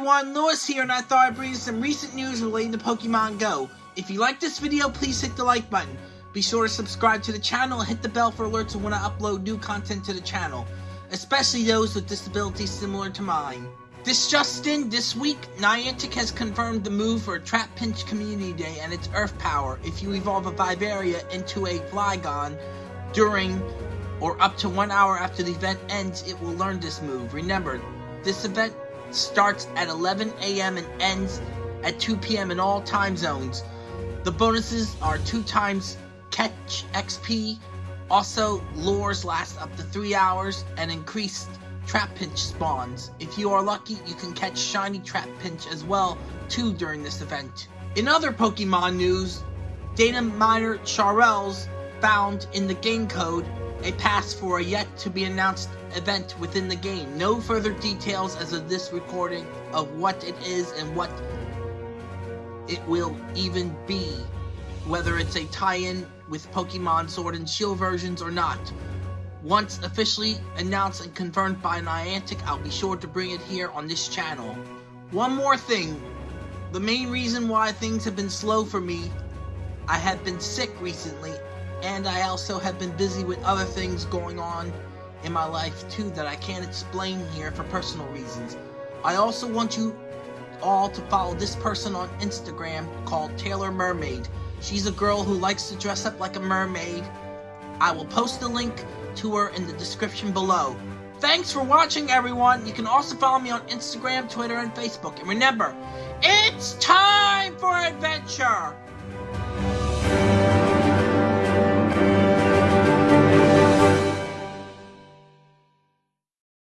everyone, Lewis here and I thought I'd bring you some recent news relating to Pokemon Go. If you like this video, please hit the like button. Be sure to subscribe to the channel and hit the bell for alerts when I upload new content to the channel, especially those with disabilities similar to mine. This just in, this week, Niantic has confirmed the move for Trapinch Community Day and its Earth Power. If you evolve a Vibrava into a Flygon during or up to one hour after the event ends, it will learn this move. Remember, this event starts at 11 a.m. and ends at 2 p.m. in all time zones. The bonuses are 2 times catch XP, also lures last up to 3 hours, and increased Trapinch spawns. If you are lucky, you can catch shiny trap pinch as well, too, during this event. In other Pokemon news, data miner Charles found in the game code a pass for a yet to be announced event within the game. No further details as of this recording of what it is and what it will even be. Whether it's a tie-in with Pokemon Sword and Shield versions or not. Once officially announced and confirmed by Niantic, I'll be sure to bring it here on this channel. One more thing. The main reason why things have been slow for me, I have been sick recently and I also have been busy with other things going on in my life too that I can't explain here for personal reasons. I also want you all to follow this person on Instagram called Taylor Mermaid. She's a girl who likes to dress up like a mermaid. I will post a link to her in the description below. Thanks for watching everyone. You can also follow me on Instagram, Twitter, and Facebook. And remember, it's time for adventure!